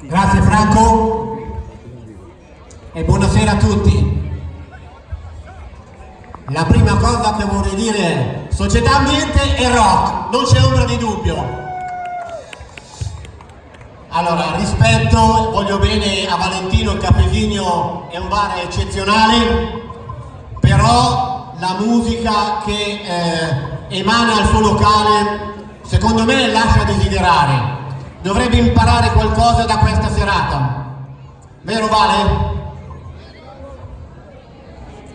Grazie Franco e buonasera a tutti. La prima cosa che vorrei dire è società ambiente e rock, non c'è ombra di dubbio. Allora, rispetto, voglio bene a Valentino, il Cafesigno è un bar eccezionale, però la musica che eh, emana al suo locale secondo me lascia desiderare. Dovrebbe imparare qualcosa da questa serata. Vero Vale?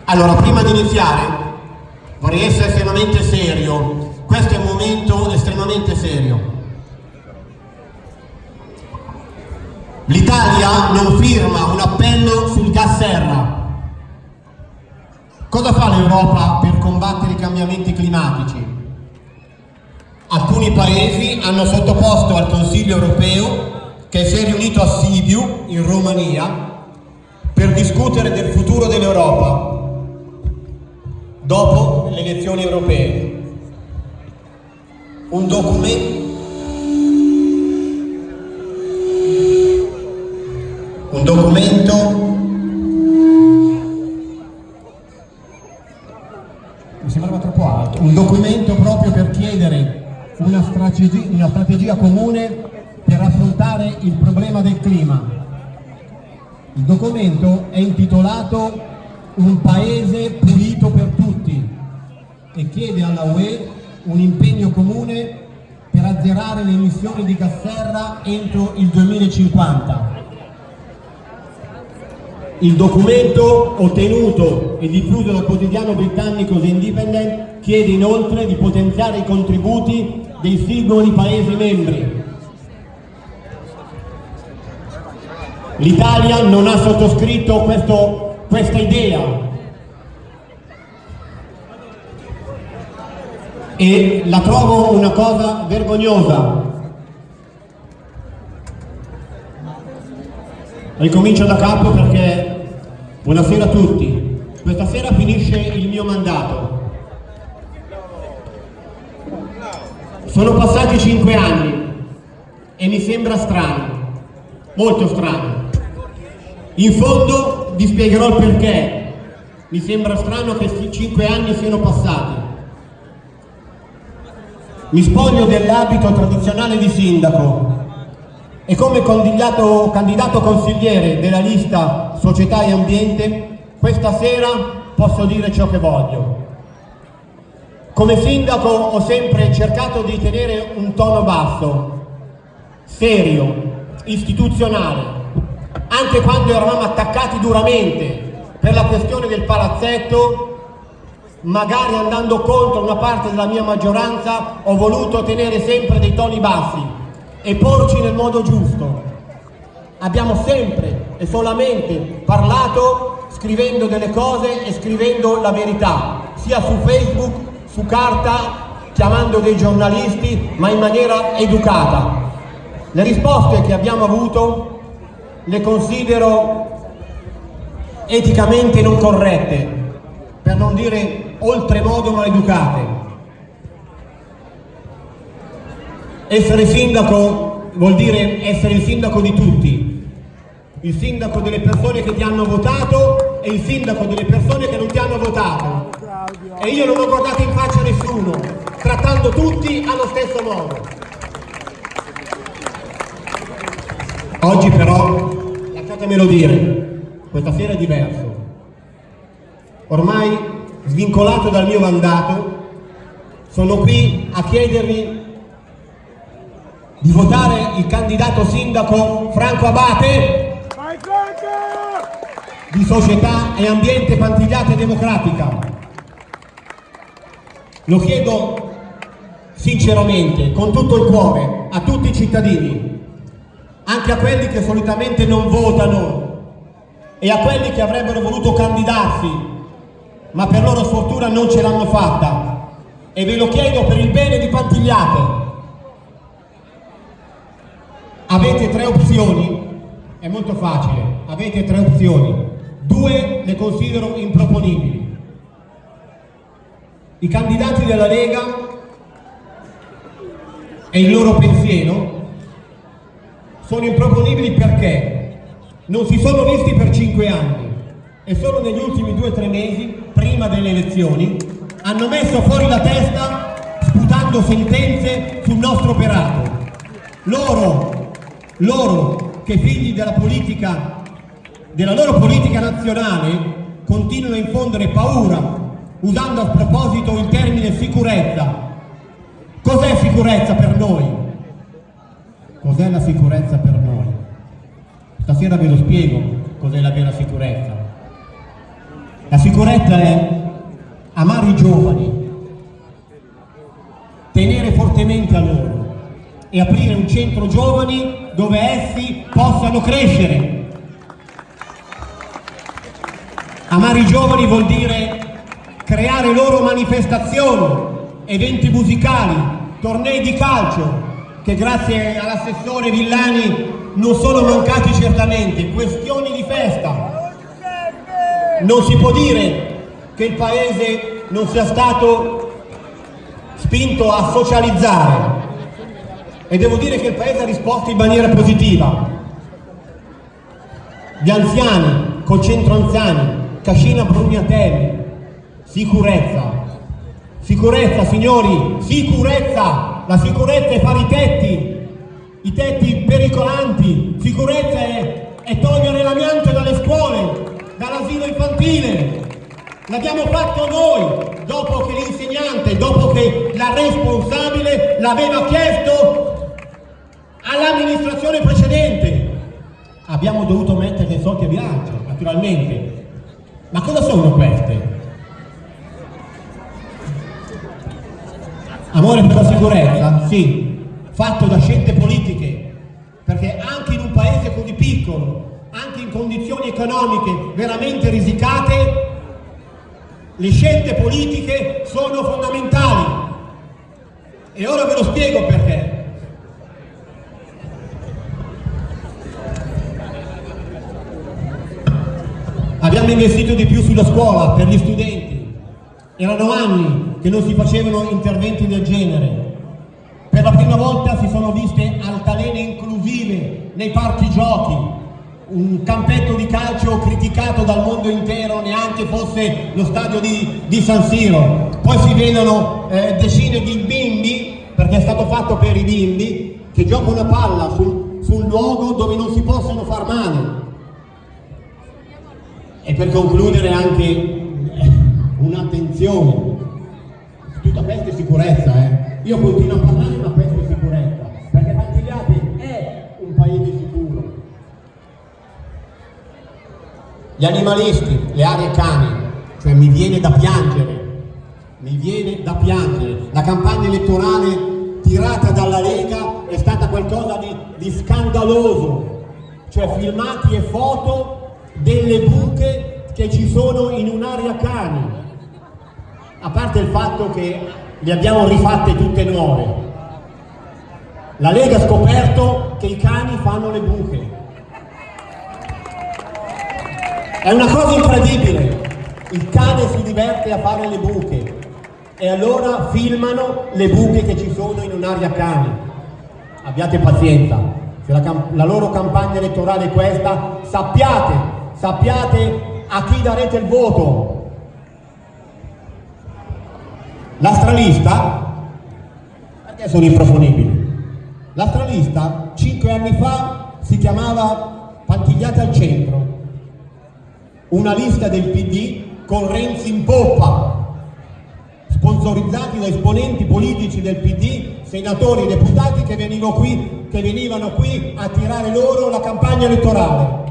Allora, prima di iniziare, vorrei essere estremamente serio. Questo è un momento estremamente serio. L'Italia non firma un appello sul gas serra. Cosa fa l'Europa per combattere i cambiamenti climatici? Alcuni paesi hanno sottoposto al Consiglio europeo, che si è riunito a Sibiu, in Romania, per discutere del futuro dell'Europa dopo le elezioni europee. Un documento un documento una strategia, una strategia comune per affrontare il problema del clima il documento è intitolato un paese pulito per tutti e chiede alla UE un impegno comune per azzerare le emissioni di gas serra entro il 2050. Il documento ottenuto e diffuso dal quotidiano britannico The Independent chiede inoltre di potenziare i contributi dei singoli Paesi membri. L'Italia non ha sottoscritto questo questa idea e la trovo una cosa vergognosa. Ricomincio da capo perché buonasera a tutti. Questa sera finisce il mio mandato. Sono passati cinque anni e mi sembra strano, molto strano. In fondo vi spiegherò il perché. Mi sembra strano che cinque anni siano passati. Mi spoglio dell'abito tradizionale di sindaco e come candidato, candidato consigliere della lista Società e Ambiente, questa sera posso dire ciò che voglio. Come sindaco ho sempre cercato di tenere un tono basso, serio, istituzionale, anche quando eravamo attaccati duramente per la questione del palazzetto, magari andando contro una parte della mia maggioranza, ho voluto tenere sempre dei toni bassi e porci nel modo giusto. Abbiamo sempre e solamente parlato scrivendo delle cose e scrivendo la verità, sia su Facebook, su carta, chiamando dei giornalisti, ma in maniera educata. Le risposte che abbiamo avuto le considero eticamente non corrette, per non dire oltremodo maleducate. Essere sindaco vuol dire essere il sindaco di tutti, il sindaco delle persone che ti hanno votato e il sindaco delle persone che non ti hanno votato. E io non ho guardato in faccia nessuno, trattando tutti allo stesso modo. Oggi però, lasciatemelo dire, questa sera è diverso. Ormai svincolato dal mio mandato, sono qui a chiedervi di votare il candidato sindaco Franco Abate di Società e Ambiente Pantigliata Democratica. Lo chiedo sinceramente, con tutto il cuore, a tutti i cittadini, anche a quelli che solitamente non votano e a quelli che avrebbero voluto candidarsi ma per loro sfortuna non ce l'hanno fatta. E ve lo chiedo per il bene di Pantigliate. Avete tre opzioni? È molto facile. Avete tre opzioni. Due le considero improponibili i candidati della Lega e il loro pensiero sono improponibili perché non si sono visti per cinque anni e solo negli ultimi due o tre mesi, prima delle elezioni, hanno messo fuori la testa sputando sentenze sul nostro operato. Loro, loro che figli della politica, della loro politica nazionale, continuano a infondere paura usando a proposito il termine sicurezza. Cos'è sicurezza per noi? Cos'è la sicurezza per noi? Stasera ve lo spiego cos'è la vera sicurezza. La sicurezza è amare i giovani, tenere fortemente a loro e aprire un centro giovani dove essi possano crescere. Amare i giovani vuol dire creare loro manifestazioni, eventi musicali, tornei di calcio, che grazie all'assessore Villani non sono mancati certamente, questioni di festa. Non si può dire che il Paese non sia stato spinto a socializzare e devo dire che il Paese ha risposto in maniera positiva. Gli anziani, col centro anziani, Cascina Brugnatelli, Sicurezza. Sicurezza, signori, sicurezza! La sicurezza è fare i tetti, i tetti pericolanti. Sicurezza è, è togliere l'amianto dalle scuole, dall'asilo infantile. L'abbiamo fatto noi, dopo che l'insegnante, dopo che la responsabile l'aveva chiesto all'amministrazione precedente. Abbiamo dovuto mettere dei soldi a bilancio, naturalmente. Ma cosa sono queste? Amore per la sicurezza? Sì, fatto da scelte politiche, perché anche in un paese così piccolo, anche in condizioni economiche veramente risicate, le scelte politiche sono fondamentali. E ora ve lo spiego perché. Abbiamo investito di più sulla scuola per gli studenti. Erano anni che non si facevano interventi del genere. Per la prima volta si sono viste altalene inclusive nei parchi giochi, un campetto di calcio criticato dal mondo intero, neanche fosse lo stadio di, di San Siro. Poi si vedono eh, decine di bimbi, perché è stato fatto per i bimbi, che giocano a palla sul, sul luogo dove non si possono far male. E per concludere anche eh, un'attenzione, tutta questa è sicurezza, eh. Io continuo a parlare, ma questa è sicurezza, perché Pantigliati è un paese sicuro. Gli animalisti, le aree cani, cioè mi viene da piangere, mi viene da piangere. La campagna elettorale tirata dalla Lega è stata qualcosa di, di scandaloso, cioè filmati e foto delle buche che ci sono in un'area cani a parte il fatto che le abbiamo rifatte tutte nuove. La Lega ha scoperto che i cani fanno le buche. È una cosa incredibile. Il cane si diverte a fare le buche e allora filmano le buche che ci sono in un'area cani. Abbiate pazienza, se la, la loro campagna elettorale è questa, sappiate, sappiate a chi darete il voto, L'astralista, perché sono improponibili? L'astralista cinque anni fa si chiamava Pantigliate al centro, una lista del PD con Renzi in poppa, sponsorizzati da esponenti politici del PD, senatori e deputati che venivano qui, che venivano qui a tirare loro la campagna elettorale.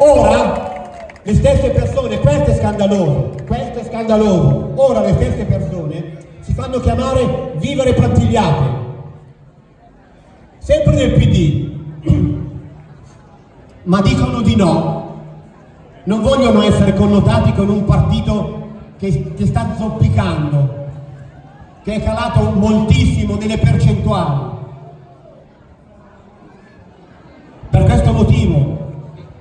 Ora le stesse persone, questo è scandaloso, è scandaloso, ora le stesse persone si fanno chiamare vivere prantigliate, sempre nel PD, ma dicono di no, non vogliono essere connotati con un partito che, che sta zoppicando, che è calato moltissimo nelle percentuali. Per questo motivo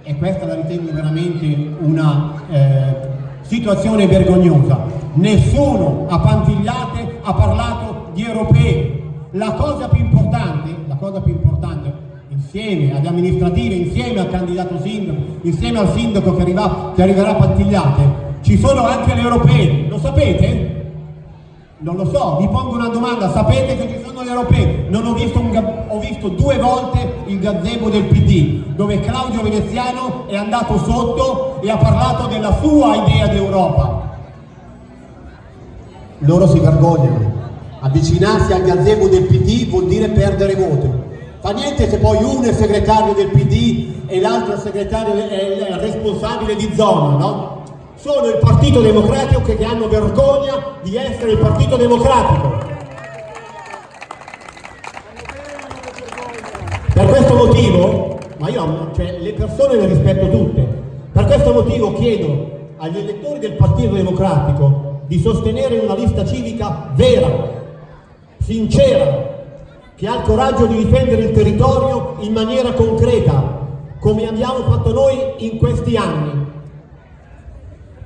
e questa la ritengo veramente una eh, situazione vergognosa. Nessuno a Pantigliate ha parlato di europei, La cosa più importante, la cosa più importante, insieme alle amministrative, insieme al candidato sindaco, insieme al sindaco che, arriva, che arriverà a Pattigliate, ci sono anche le europee, lo sapete? Non lo so, vi pongo una domanda, sapete che ci sono le europee? Non ho visto, un, ho visto due volte il gazebo del PD, dove Claudio Veneziano è andato sotto e ha parlato della sua idea di Europa. Loro si vergognano. Avvicinarsi al gazebo del PD vuol dire perdere voto. Fa niente se poi uno è segretario del PD e l'altro è il responsabile di zona, no? Sono il Partito Democratico che hanno vergogna di essere il Partito Democratico. Per questo motivo, ma io cioè, le persone le rispetto tutte, per questo motivo chiedo agli elettori del Partito Democratico di sostenere una lista civica vera, sincera, che ha il coraggio di difendere il territorio in maniera concreta, come abbiamo fatto noi in questi anni.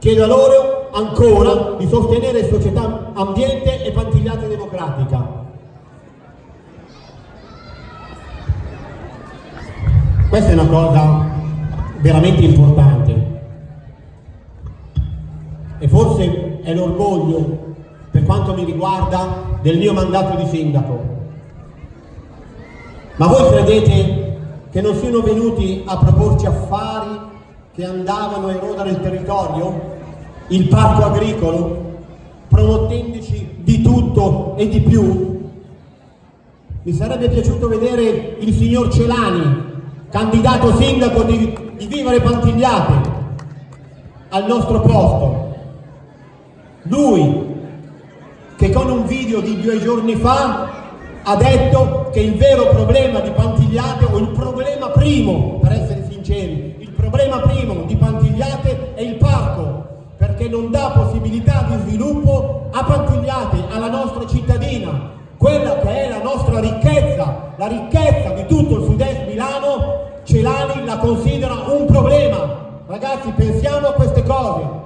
Chiedo a loro ancora di sostenere Società Ambiente e Pantigliate Democratica. Questa è una cosa veramente importante e forse è l'orgoglio, per quanto mi riguarda, del mio mandato di sindaco. Ma voi credete che non siano venuti a proporci affari che andavano a erodere il territorio? il parco agricolo, promettendoci di tutto e di più? Mi sarebbe piaciuto vedere il signor Celani, candidato sindaco di, di Vivere Pantigliate, al nostro posto. Lui, che con un video di due giorni fa ha detto che il vero problema di Pantigliate, o il problema primo, per essere sinceri, problema primo di Pantigliate è il parco, perché non dà possibilità di sviluppo a Pantigliate, alla nostra cittadina, quella che è la nostra ricchezza, la ricchezza di tutto il sud-est Milano, Celani la considera un problema. Ragazzi, pensiamo a queste cose.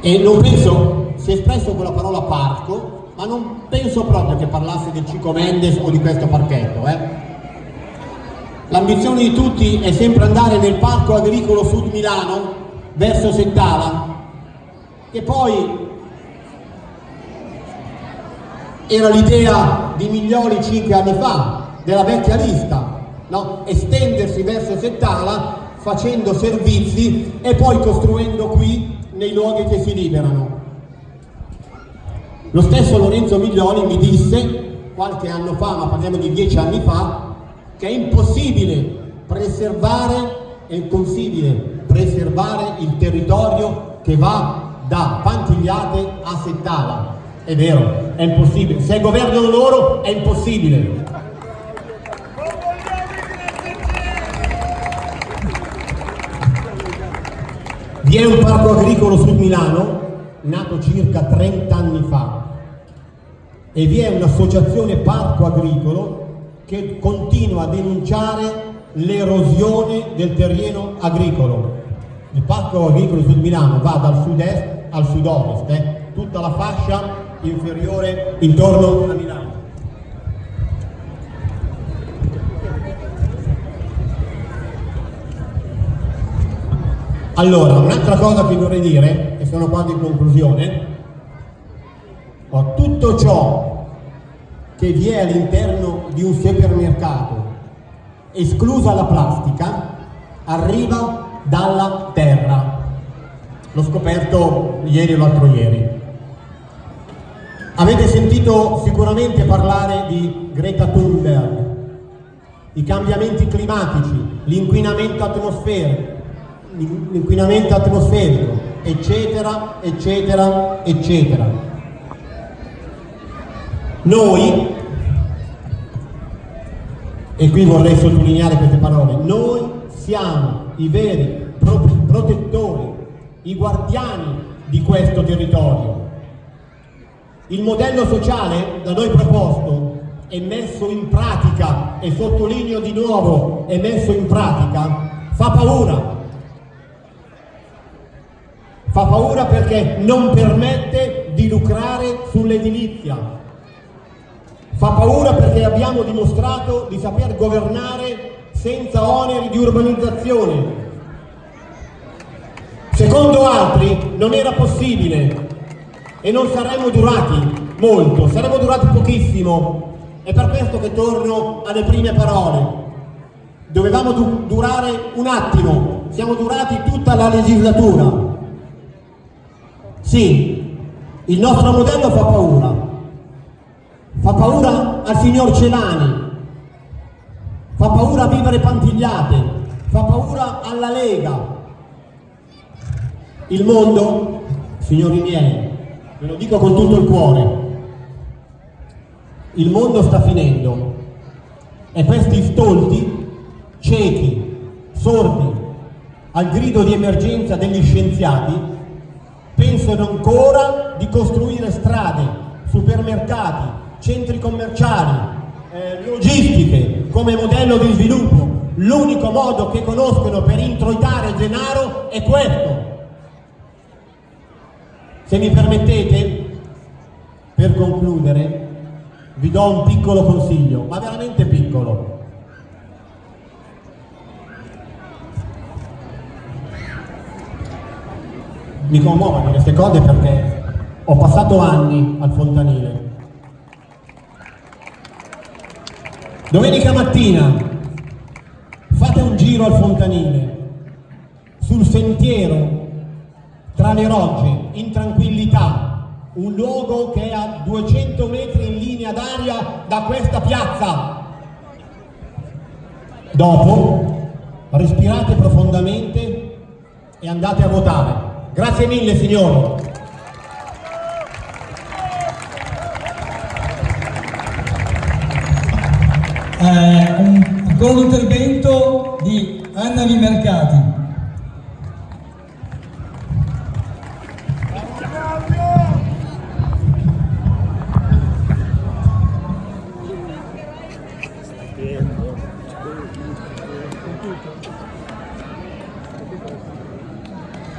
E non penso, si è espresso con la parola parco, ma non penso proprio che parlasse del Cico Mendes o di questo parchetto. Eh? L'ambizione di tutti è sempre andare nel parco agricolo Sud Milano, verso Settala, che poi era l'idea di Miglioli cinque anni fa, della vecchia lista, no? estendersi verso Settala facendo servizi e poi costruendo qui nei luoghi che si liberano. Lo stesso Lorenzo Miglioli mi disse qualche anno fa, ma parliamo di dieci anni fa, che è impossibile preservare, è impossibile preservare il territorio che va da Pantigliate a Settala. È vero, è impossibile. Se governano loro è impossibile. Vi è un parco agricolo su Milano, nato circa 30 anni fa, e vi è un'associazione parco agricolo che continua a denunciare l'erosione del terreno agricolo. Il parco agricolo Sud Milano va dal sud-est al sud-ovest, eh? tutta la fascia inferiore intorno a Milano. Allora, un'altra cosa che vorrei dire, e sono quasi in conclusione, ho tutto ciò che vi è all'interno di un supermercato, esclusa la plastica, arriva dalla terra. L'ho scoperto ieri o l'altro ieri. Avete sentito sicuramente parlare di Greta Thunberg, i cambiamenti climatici, l'inquinamento atmosferico, l'inquinamento atmosferico, eccetera, eccetera, eccetera. Noi, e qui vorrei sottolineare queste parole, noi siamo i veri protettori, i guardiani di questo territorio. Il modello sociale da noi proposto e messo in pratica, e sottolineo di nuovo, è messo in pratica, fa paura. Fa paura perché non permette di lucrare sull'edilizia. Fa paura perché abbiamo dimostrato di saper governare senza oneri di urbanizzazione. Secondo altri non era possibile e non saremmo durati molto, saremmo durati pochissimo. È per questo che torno alle prime parole. Dovevamo du durare un attimo, siamo durati tutta la legislatura. Sì, il nostro modello fa paura. Fa paura al signor Celani, fa paura a vivere pantigliate, fa paura alla Lega. Il mondo, signori miei, ve lo dico con tutto il cuore, il mondo sta finendo. E questi stolti, ciechi, sordi al grido di emergenza degli scienziati pensano ancora di costruire strade, supermercati, centri commerciali, eh, logistiche come modello di sviluppo. L'unico modo che conoscono per introitare denaro è questo. Se mi permettete, per concludere, vi do un piccolo consiglio, ma veramente piccolo. Mi commuovono queste cose perché ho passato anni al fontanile. Domenica mattina fate un giro al fontanile, sul sentiero tra le rogge, in tranquillità, un luogo che è a 200 metri in linea d'aria da questa piazza. Dopo respirate profondamente e andate a votare. Grazie mille signori. Eh, un, ancora un intervento di Anna Mercati.